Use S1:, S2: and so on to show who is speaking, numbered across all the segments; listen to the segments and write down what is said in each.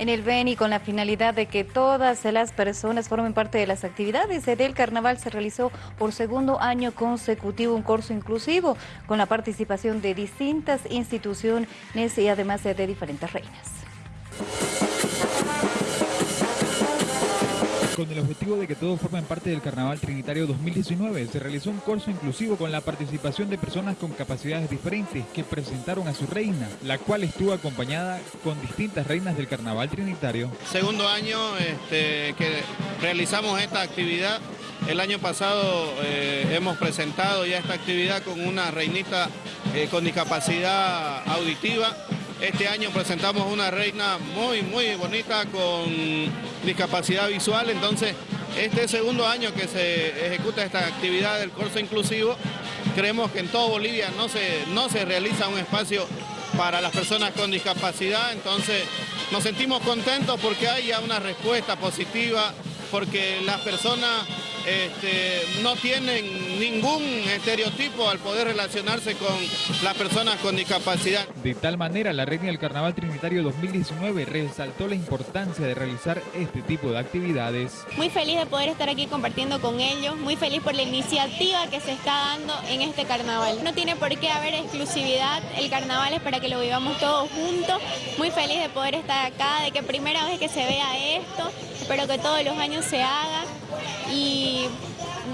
S1: en el Beni con la finalidad de que todas las personas formen parte de las actividades del carnaval se realizó por segundo año consecutivo un curso inclusivo con la participación de distintas instituciones y además de diferentes reinas.
S2: Con el objetivo de que todos formen parte del Carnaval Trinitario 2019, se realizó un curso inclusivo con la participación de personas con capacidades diferentes que presentaron a su reina, la cual estuvo acompañada con distintas reinas del Carnaval Trinitario.
S3: Segundo año este, que realizamos esta actividad. El año pasado eh, hemos presentado ya esta actividad con una reinita eh, con discapacidad auditiva este año presentamos una reina muy, muy bonita con discapacidad visual, entonces este segundo año que se ejecuta esta actividad del curso inclusivo, creemos que en todo Bolivia no se, no se realiza un espacio para las personas con discapacidad, entonces nos sentimos contentos porque haya una respuesta positiva, porque las personas este, no tienen ningún estereotipo al poder relacionarse con las personas con discapacidad.
S2: De tal manera, la Reina del Carnaval Trinitario 2019 resaltó la importancia de realizar este tipo de actividades.
S4: Muy feliz de poder estar aquí compartiendo con ellos, muy feliz por la iniciativa que se está dando en este carnaval. No tiene por qué haber exclusividad, el carnaval es para que lo vivamos todos juntos. Muy feliz de poder estar acá, de que primera vez que se vea esto, espero que todos los años se haga y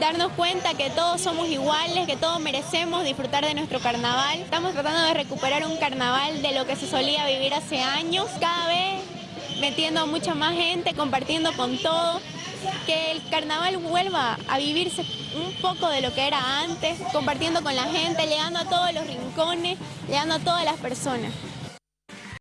S4: darnos cuenta que todos somos iguales, que todos merecemos disfrutar de nuestro carnaval. Estamos tratando de recuperar un carnaval de lo que se solía vivir hace años, cada vez metiendo a mucha más gente, compartiendo con todo, que el carnaval vuelva a vivirse un poco de lo que era antes, compartiendo con la gente, llegando a todos los rincones, llegando a todas las personas.